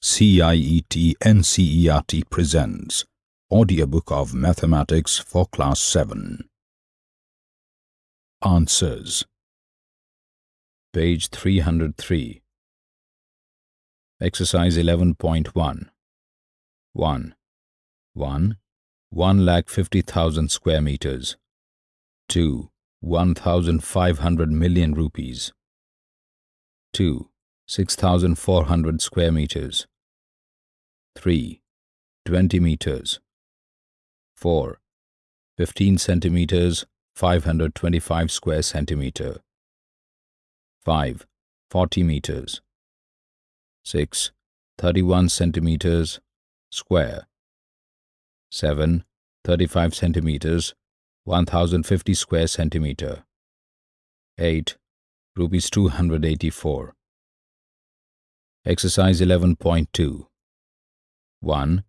CIET NCERT presents Audiobook of Mathematics for Class 7. Answers Page 303 Exercise 11.1 1. 1. 1 lakh 50,000 square meters 2. 1,500 million rupees 2. 6,400 square meters 3. 20 meters 4. 15 centimeters 525 square centimeter 5. 40 meters 6. 31 centimeters square 7. 35 centimeters 1050 square centimeter 8. Rupees 284 Exercise 11.2 1.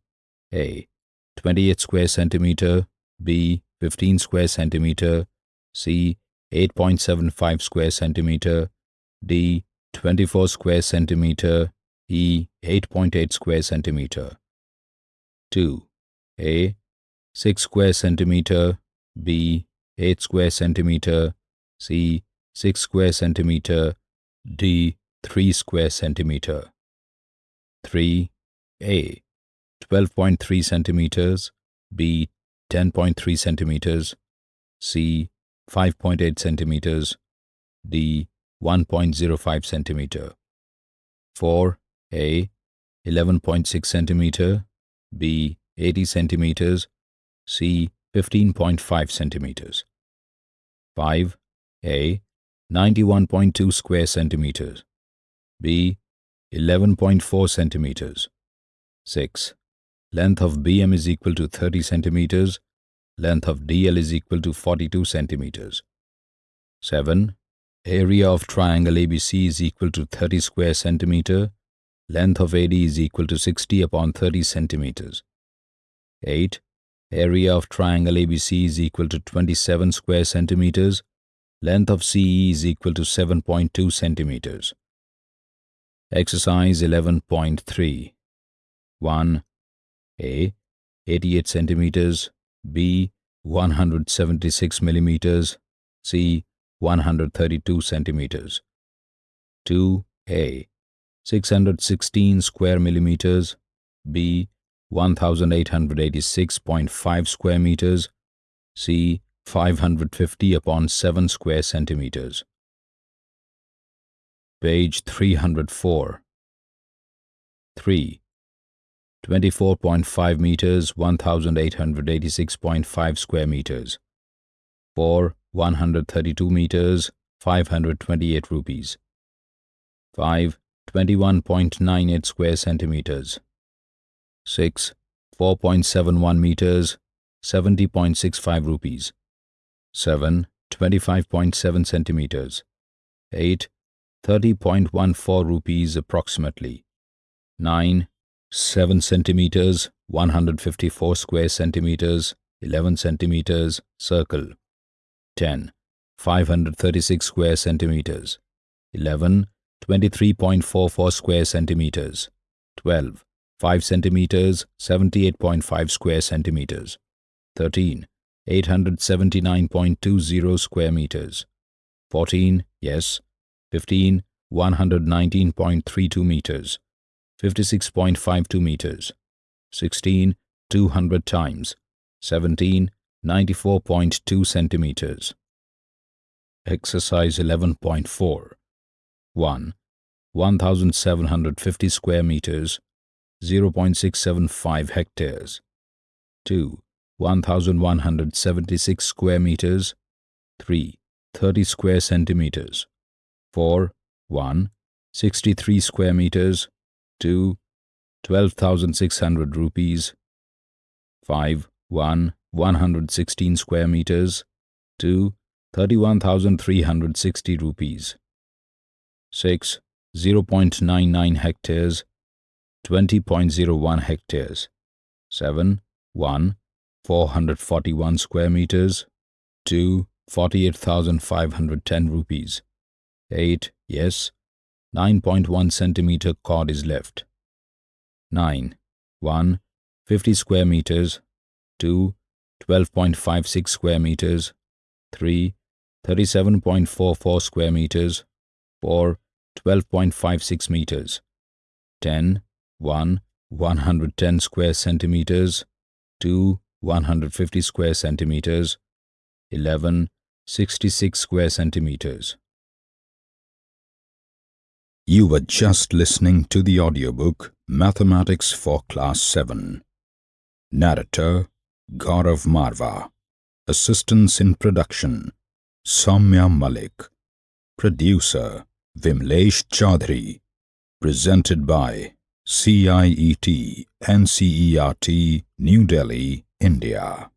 A. 28 square centimeter B. 15 square centimeter C. 8.75 square centimeter D. 24 square centimeter E. 8.8 square centimeter 2. A. 6 square centimeter B. 8 square centimeter C. 6 square centimeter D. 3 square centimeter 3. A. 12.3 centimeters B. 10.3 centimeters C. 5.8 centimeters D. 1.05 centimeter 4. A. 11.6 centimeter B. 80 centimeters C. 15.5 centimeters 5. A. 91.2 square centimeters B. 11.4 centimeters 6. Length of BM is equal to 30 centimeters. Length of DL is equal to 42 centimeters. 7. Area of triangle ABC is equal to 30 square centimeter. Length of AD is equal to 60 upon 30 centimeters. 8. Area of triangle ABC is equal to 27 square centimeters. Length of CE is equal to 7.2 centimeters. Exercise 11.3 1. A. 88 centimeters B. 176 millimeters C. 132 centimeters 2. A. 616 square millimeters B. 1886.5 square meters C. 550 upon 7 square centimeters Page 304 3. 24.5 meters 1886.5 square meters 4. 132 meters 528 rupees 5. 21.98 square centimeters 6. 4.71 meters 70.65 rupees 7. 25.7 centimeters 8. 30.14 rupees approximately. 9. 7 centimeters, 154 square centimeters, 11 centimeters, circle. 10. 536 square centimeters. 11. 23.44 square centimeters. 12. 5 centimeters, 78.5 square centimeters. 13. 879.20 square meters. 14. Yes, 15, 119.32 meters, 56.52 meters, 16, 200 times, 17, 94.2 centimeters. Exercise 11.4 1. 1750 square meters, 0.675 hectares. 2. 1176 square meters, 3. 30 square centimeters. 4. 1. 63 square meters. 2. 12,600 rupees. 5. 1. 116 square meters. 2. 31,360 rupees. 6. 0.99 hectares. 20.01 hectares. 7. 1. 441 square meters. 2. 48,510 rupees. 8. Yes. 9.1 centimeter cord is left. 9. 1. 50 square meters 2. 12.56 square meters 3. 37.44 square meters 4. 12.56 meters 10. 1. 110 square centimeters 2. 150 square centimeters 11. 66 square centimeters You were just listening to the audiobook Mathematics for Class 7. Narrator Gaurav Marva. Assistance in production Soumya Malik. Producer Vimlesh Chaudhary. Presented by CIET NCERT New Delhi, India.